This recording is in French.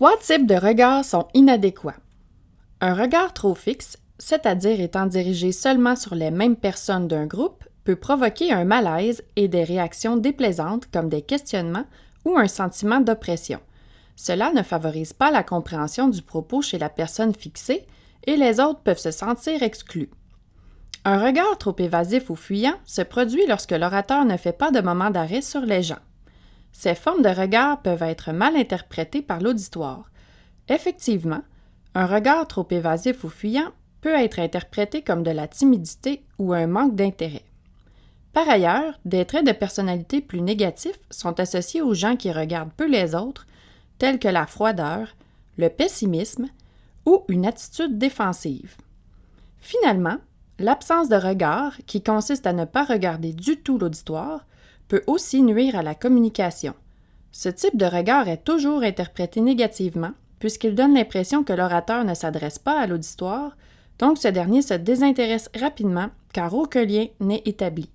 Trois types de regards sont inadéquats. Un regard trop fixe, c'est-à-dire étant dirigé seulement sur les mêmes personnes d'un groupe, peut provoquer un malaise et des réactions déplaisantes comme des questionnements ou un sentiment d'oppression. Cela ne favorise pas la compréhension du propos chez la personne fixée et les autres peuvent se sentir exclus. Un regard trop évasif ou fuyant se produit lorsque l'orateur ne fait pas de moment d'arrêt sur les gens. Ces formes de regard peuvent être mal interprétées par l'auditoire. Effectivement, un regard trop évasif ou fuyant peut être interprété comme de la timidité ou un manque d'intérêt. Par ailleurs, des traits de personnalité plus négatifs sont associés aux gens qui regardent peu les autres, tels que la froideur, le pessimisme ou une attitude défensive. Finalement, l'absence de regard, qui consiste à ne pas regarder du tout l'auditoire, peut aussi nuire à la communication. Ce type de regard est toujours interprété négativement, puisqu'il donne l'impression que l'orateur ne s'adresse pas à l'auditoire, donc ce dernier se désintéresse rapidement car aucun lien n'est établi.